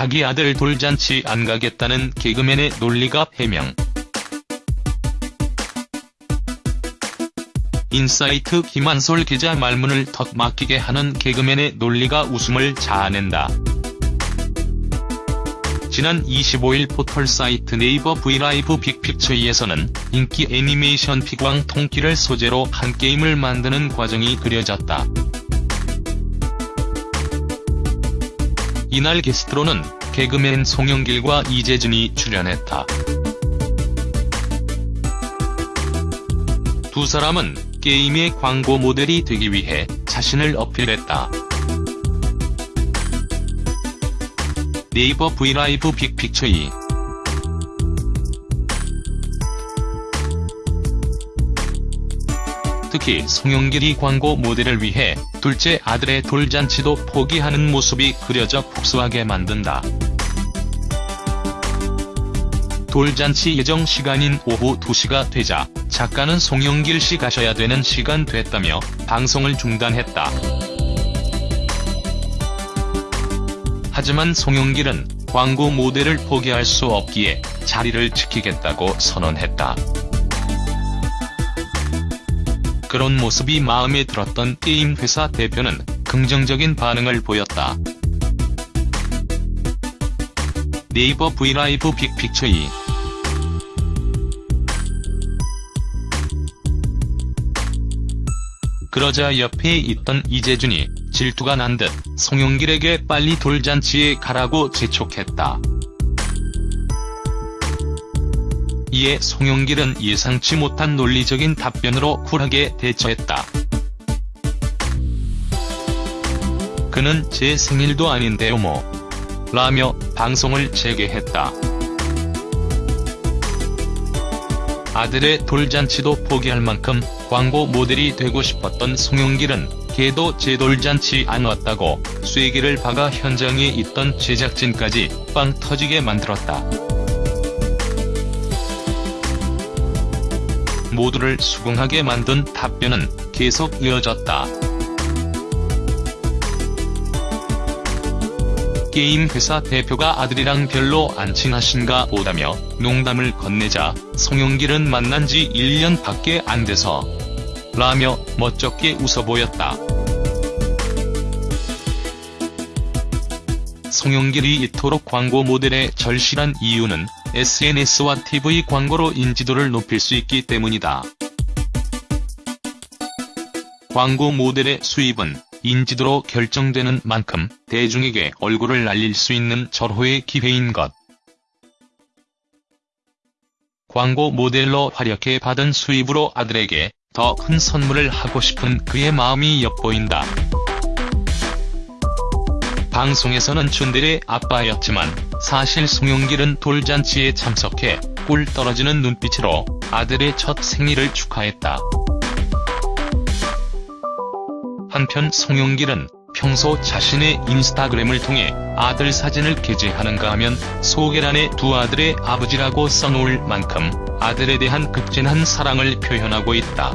자기 아들 돌잔치 안 가겠다는 개그맨의 논리갑 해명. 인사이트 김한솔 기자 말문을 턱 막히게 하는 개그맨의 논리가 웃음을 자아낸다. 지난 25일 포털 사이트 네이버 브이라이브 빅픽처에서는 인기 애니메이션 피구왕 통키를 소재로 한 게임을 만드는 과정이 그려졌다. 이날 게스트로는 개그맨 송영길과 이재준이 출연했다. 두 사람은 게임의 광고 모델이 되기 위해 자신을 어필했다. 네이버 브이라이브 빅픽처 2 특히 송영길이 광고 모델을 위해 둘째 아들의 돌잔치도 포기하는 모습이 그려져 복수하게 만든다. 돌잔치 예정 시간인 오후 2시가 되자 작가는 송영길 씨 가셔야 되는 시간 됐다며 방송을 중단했다. 하지만 송영길은 광고 모델을 포기할 수 없기에 자리를 지키겠다고 선언했다. 그런 모습이 마음에 들었던 게임 회사 대표는 긍정적인 반응을 보였다. 네이버 브이라이브 빅픽처 2 그러자 옆에 있던 이재준이 질투가 난 듯 송영길에게 빨리 돌잔치에 가라고 재촉했다. 이에 송영길은 예상치 못한 논리적인 답변으로 쿨하게 대처했다. 그는 제 생일도 아닌데요 뭐. 라며 방송을 재개했다. 아들의 돌잔치도 포기할 만큼 광고 모델이 되고 싶었던 송영길은 걔도 제 돌잔치 안 왔다고 쐐기를 박아 현장에 있던 제작진까지 빵 터지게 만들었다. 모두를 수긍하게 만든 답변은 계속 이어졌다. 게임 회사 대표가 아들이랑 별로 안 친하신가 보다며 농담을 건네자 송영길은 만난 지 1년 밖에 안 돼서 라며 멋쩍게 웃어 보였다. 송영길이 이토록 광고 모델에 절실한 이유는 SNS와 TV 광고로 인지도를 높일 수 있기 때문이다. 광고 모델의 수입은 인지도로 결정되는 만큼 대중에게 얼굴을 알릴 수 있는 절호의 기회인 것. 광고 모델로 활약해 받은 수입으로 아들에게 더 큰 선물을 하고 싶은 그의 마음이 엿보인다. 방송에서는 춘들의 아빠였지만 사실 송영길은 돌잔치에 참석해 꿀 떨어지는 눈빛으로 아들의 첫 생일을 축하했다. 한편 송영길은 평소 자신의 인스타그램을 통해 아들 사진을 게재하는가 하면 소개란에 두 아들의 아버지라고 써놓을 만큼 아들에 대한 극진한 사랑을 표현하고 있다.